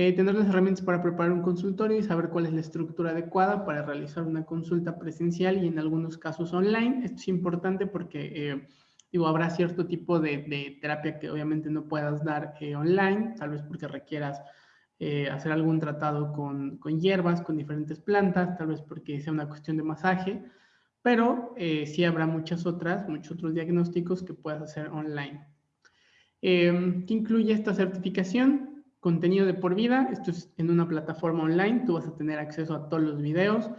Eh, tener las herramientas para preparar un consultorio y saber cuál es la estructura adecuada para realizar una consulta presencial y en algunos casos online. Esto es importante porque, eh, digo, habrá cierto tipo de, terapia que obviamente no puedas dar online, tal vez porque requieras hacer algún tratado con, con, hierbas, con diferentes plantas, tal vez porque sea una cuestión de masaje, pero sí habrá muchas otras, muchos otros diagnósticos que puedas hacer online. Eh, ¿Qué incluye esta certificación? Contenido de por vida. Esto es en una plataforma online. Tú vas a tener acceso a todos los videos.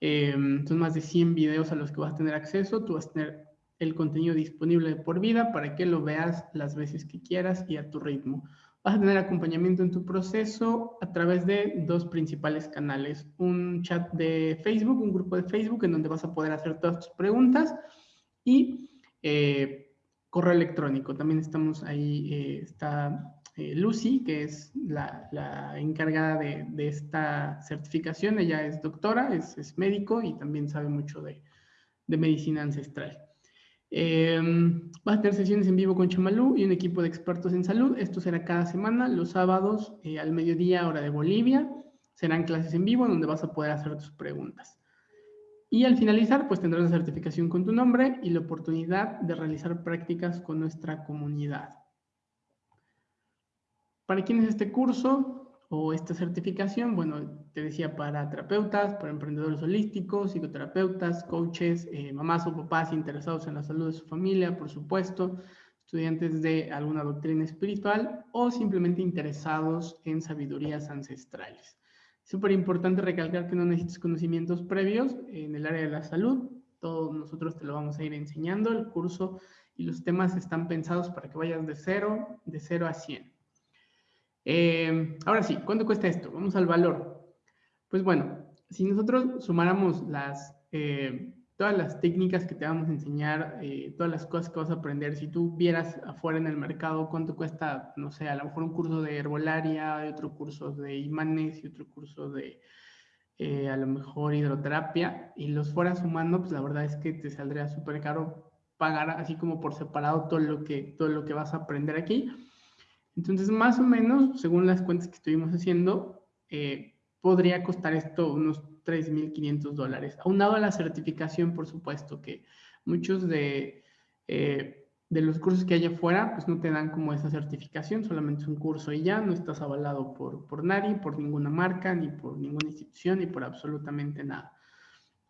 Eh, son más de 100 videos a los que vas a tener acceso. Tú vas a tener el contenido disponible de por vida para que lo veas las veces que quieras y a tu ritmo. Vas a tener acompañamiento en tu proceso a través de dos principales canales. Un chat de Facebook, un grupo de Facebook en donde vas a poder hacer todas tus preguntas y eh, correo electrónico. También estamos ahí, eh, está eh, Lucy, que es la, encargada de, esta certificación. Ella es doctora, es, médico y también sabe mucho de, de medicina ancestral. Eh, vas a tener sesiones en vivo con Chamalú y un equipo de expertos en salud. Esto será cada semana, los sábados eh, al mediodía, hora de Bolivia. Serán clases en vivo donde vas a poder hacer tus preguntas. Y al finalizar, pues tendrás la certificación con tu nombre y la oportunidad de realizar prácticas con nuestra comunidad. ¿Para quién es este curso o esta certificación? Bueno, te decía para terapeutas, para emprendedores holísticos, psicoterapeutas, coaches, eh, mamás o papás interesados en la salud de su familia, por supuesto, estudiantes de alguna doctrina espiritual o simplemente interesados en sabidurías ancestrales. Súper importante recalcar que no necesitas conocimientos previos en el área de la salud. Todos nosotros te lo vamos a ir enseñando. El curso y los temas están pensados para que vayas de cero, de cero a 100. Eh, ahora sí, ¿cuánto cuesta esto? Vamos al valor. Pues bueno, si nosotros sumáramos las eh, todas las técnicas que te vamos a enseñar, eh, todas las cosas que vas a aprender, si tú vieras afuera en el mercado cuánto cuesta, no sé, a lo mejor un curso de herbolaria, otro curso de imanes y otro curso de eh, a lo mejor hidroterapia, y los fueras sumando, pues la verdad es que te saldría súper caro pagar así como por separado todo lo, que, todo lo que vas a aprender aquí. Entonces, más o menos, según las cuentas que estuvimos haciendo, eh, podría costar esto unos 3.500 dólares. Aunado a la certificación, por supuesto, que muchos de, eh, de los cursos que hay afuera, pues no te dan como esa certificación, solamente es un curso y ya, no estás avalado por, por nadie, por ninguna marca, ni por ninguna institución, ni por absolutamente nada.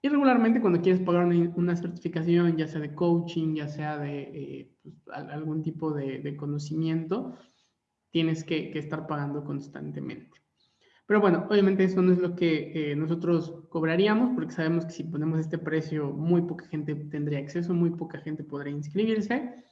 Y regularmente cuando quieres pagar una, certificación, ya sea de coaching, ya sea de eh, pues, algún tipo de, conocimiento, tienes que, estar pagando constantemente. Pero bueno, obviamente eso no es lo que eh, nosotros cobraríamos, porque sabemos que si ponemos este precio, muy poca gente tendría acceso, muy poca gente podría inscribirse.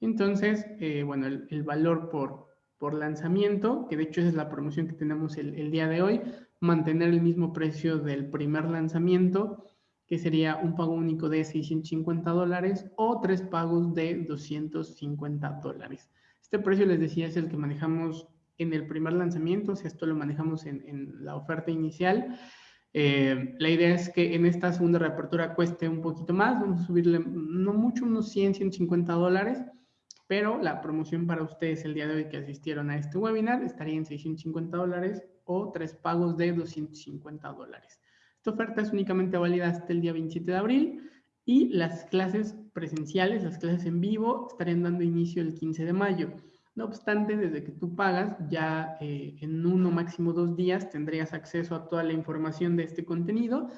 Entonces, eh, bueno, el, valor por, por lanzamiento, que de hecho esa es la promoción que tenemos el, el día de hoy, mantener el mismo precio del primer lanzamiento, que sería un pago único de 650 dólares o tres pagos de 250 dólares. Este precio, les decía, es el que manejamos en el primer lanzamiento, si esto lo manejamos en, la oferta inicial. Eh, la idea es que en esta segunda reapertura cueste un poquito más, vamos a subirle no mucho, unos 100, 150 dólares, pero la promoción para ustedes el día de hoy que asistieron a este webinar estaría en 650 dólares o tres pagos de 250 dólares. Esta oferta es únicamente válida hasta el día 27 de abril y las clases presenciales, las clases en vivo, estarían dando inicio el 15 de mayo. No obstante, desde que tú pagas, ya eh, en uno máximo dos días tendrías acceso a toda la información de este contenido,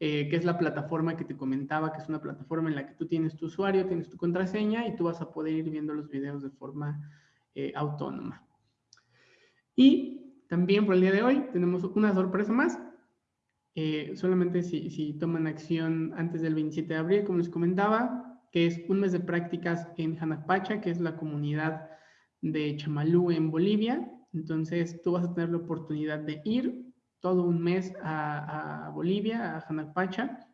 eh, que es la plataforma que te comentaba, que es una plataforma en la que tú tienes tu usuario, tienes tu contraseña y tú vas a poder ir viendo los videos de forma eh, autónoma. Y también por el día de hoy tenemos una sorpresa más. Eh, solamente si, toman acción antes del 27 de abril, como les comentaba, que es un mes de prácticas en Janapacha, que es la comunidad de Chamalú en Bolivia. Entonces tú vas a tener la oportunidad de ir todo un mes a, Bolivia, a Janapacha.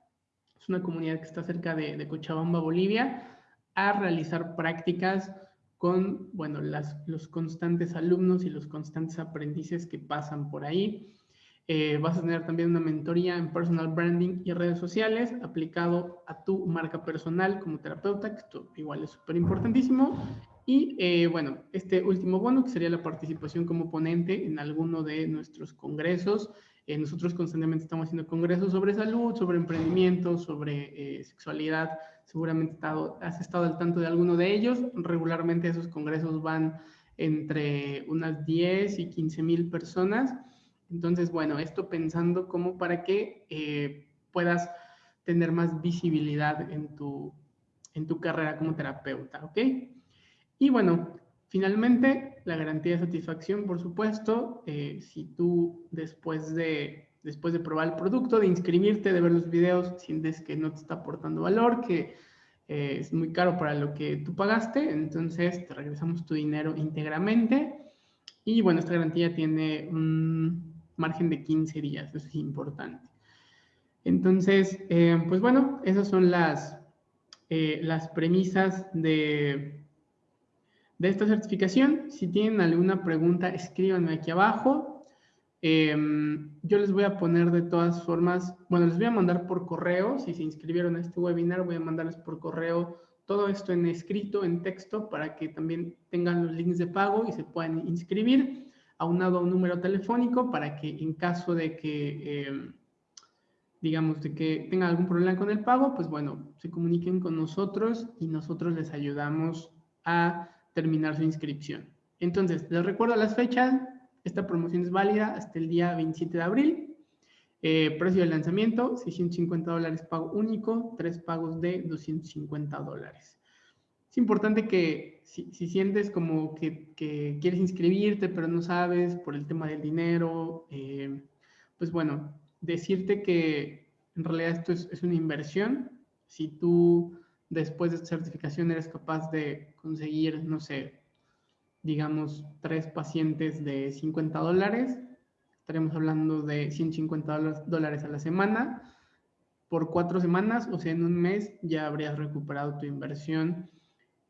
Es una comunidad que está cerca de, de Cochabamba, Bolivia, a realizar prácticas con, bueno, las, los constantes alumnos y los constantes aprendices que pasan por ahí. Eh, vas a tener también una mentoría en personal branding y redes sociales aplicado a tu marca personal como terapeuta, que esto igual es súper importantísimo. Y eh, bueno, este último bono, que sería la participación como ponente en alguno de nuestros congresos. Eh, nosotros constantemente estamos haciendo congresos sobre salud, sobre emprendimiento, sobre sexualidad, seguramente has estado al tanto de alguno de ellos. Regularmente esos congresos van entre unas 10 y 15 mil personas. Entonces, bueno, esto pensando como para que eh, puedas tener más visibilidad en tu, en tu carrera como terapeuta, ¿ok? Y bueno, finalmente, la garantía de satisfacción, por supuesto, eh, si tú después de después de probar el producto, de inscribirte, de ver los videos, sientes que no te está aportando valor, que eh, es muy caro para lo que tú pagaste, entonces te regresamos tu dinero íntegramente. Y bueno, esta garantía tiene un margen de 15 días, eso es importante. Entonces, eh, pues bueno, esas son las, eh, las premisas de, de esta certificación. Si tienen alguna pregunta, escríbanme aquí abajo. Em, yo les voy a poner de todas formas, bueno, les voy a mandar por correo, si se inscribieron a este webinar, voy a mandarles por correo todo esto en escrito, en texto, para que también tengan los links de pago y se puedan inscribir, aunado a un número telefónico para que en caso de que, em, digamos, de que tengan algún problema con el pago, pues bueno, se comuniquen con nosotros y nosotros les ayudamos a terminar su inscripción. Entonces, les recuerdo las fechas, esta promoción es válida hasta el día 27 de abril. Eh, precio de lanzamiento, 650 dólares pago único, tres pagos de 250 dólares. Es importante que si, sientes como que, quieres inscribirte, pero no sabes por el tema del dinero, eh, pues bueno, decirte que en realidad esto es, es una inversión. Si tú después de esta certificación eres capaz de conseguir, no sé, digamos, tres pacientes de 50 dólares, estaremos hablando de 150 dólares a la semana. Por cuatro semanas, o sea, en un mes, ya habrías recuperado tu inversión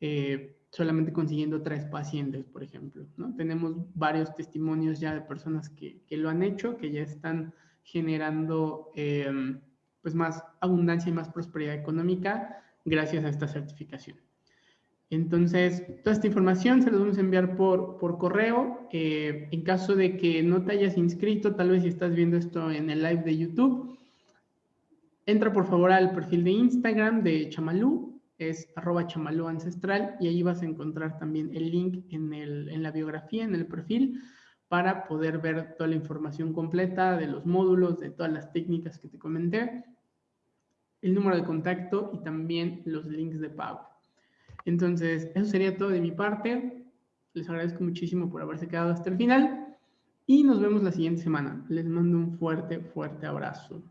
eh, solamente consiguiendo tres pacientes, por ejemplo. ¿no? Tenemos varios testimonios ya de personas que, que lo han hecho, que ya están generando em, pues más abundancia y más prosperidad económica gracias a esta certificación. Entonces, toda esta información se la vamos a enviar por, por correo. Eh, en caso de que no te hayas inscrito, tal vez si estás viendo esto en el live de YouTube, entra por favor al perfil de Instagram de Chamalú. Es arroba chamalú ancestral y ahí vas a encontrar también el link en, en la biografía, en el perfil, para poder ver toda la información completa de los módulos, de todas las técnicas que te comenté, el número de contacto y también los links de pago. Entonces, eso sería todo de mi parte. Les agradezco muchísimo por haberse quedado hasta el final y nos vemos la siguiente semana. Les mando un fuerte, fuerte abrazo.